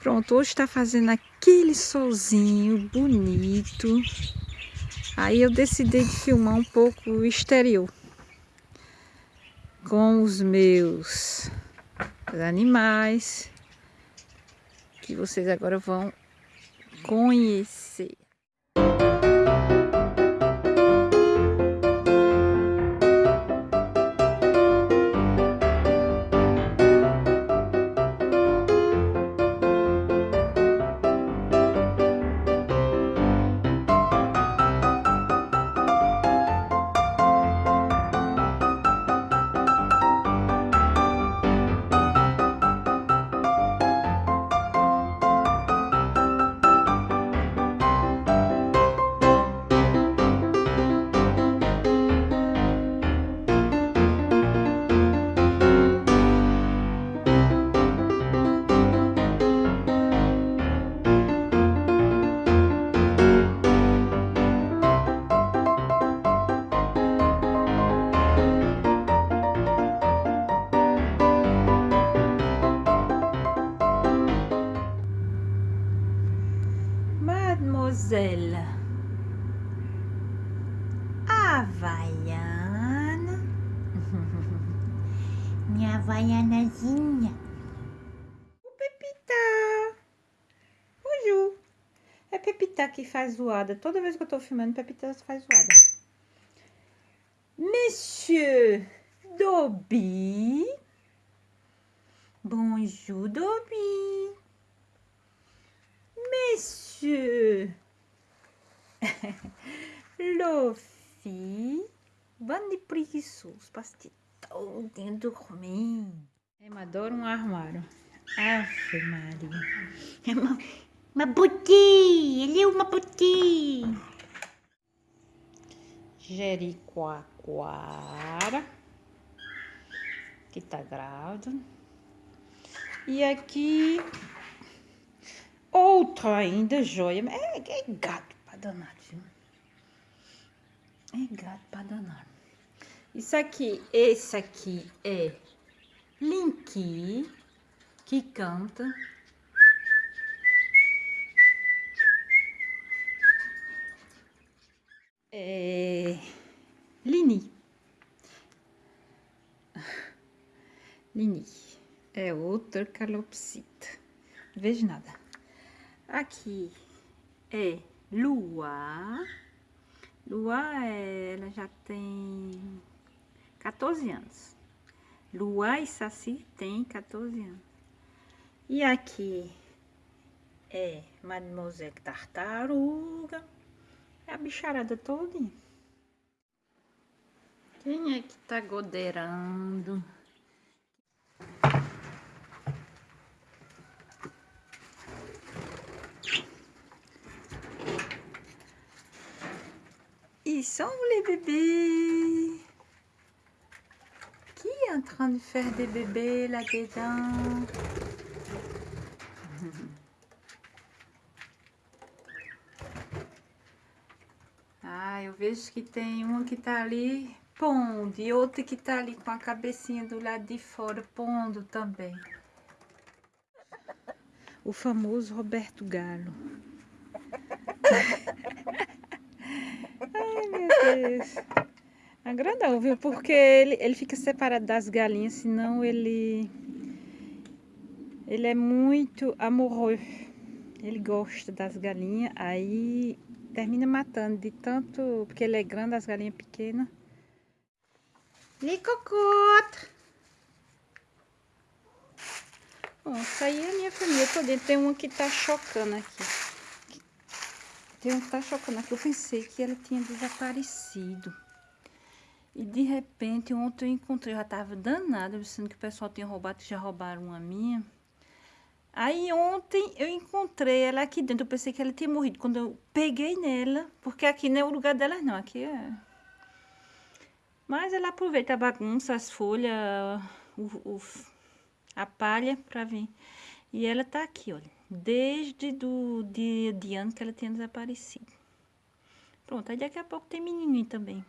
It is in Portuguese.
Pronto, hoje está fazendo aquele solzinho bonito. Aí eu decidi de filmar um pouco o exterior. Com os meus animais. Que vocês agora vão conhecer. Mademoiselle Havaiana. Minha havaianazinha. O Pepita. Ju. É Pepita que faz zoada. Toda vez que eu tô filmando, Pepita faz zoada. Monsieur Dobby. Bonjour, Dobby. Monsieur Luffy. Bando de preguiçoso, passe todo dormir. Eu adoro um armário. Ave Maria. É uma, uma buti, ele é uma buti. Jericoacoara. Que tá grávida. E aqui Outra ainda joia. É, é gato danar, viu? É gato pra danar. Isso aqui, esse aqui é Linky, que canta. É Lini. Lini. É outra calopsita. Não vejo nada. Aqui é Lua. Lua, ela já tem 14 anos. Lua e Saci tem 14 anos. E aqui é Mademoiselle Tartaruga. É a bicharada todinha. Quem é que tá godeirando? Ils sont les bébés Qui est en train de faire des bébés là-dedans Ah, eu vejo que tem uma que tá ali pondo e outra que tá ali com a cabecinha do lado de fora pondo também. O famoso Roberto Galo. Deus. Agradou, viu? Porque ele, ele fica separado das galinhas, senão ele... Ele é muito amoroso. Ele gosta das galinhas, aí termina matando de tanto... Porque ele é grande, as galinhas pequenas. Licocota! Bom, isso aí é a minha família toda. Tem uma que tá chocando aqui. Tem um tá chocando aqui. Eu pensei que ela tinha desaparecido. E de repente, ontem eu encontrei, eu já tava danada, pensando que o pessoal tinha roubado, que já roubaram uma minha. Aí ontem eu encontrei ela aqui dentro, eu pensei que ela tinha morrido. Quando eu peguei nela, porque aqui não é o lugar dela não, aqui é... Mas ela aproveita a bagunça, as folhas, o, o, a palha pra vir. E ela tá aqui, olha desde do dia de ano que ela tinha desaparecido. Pronto, aí daqui a pouco tem menininho também.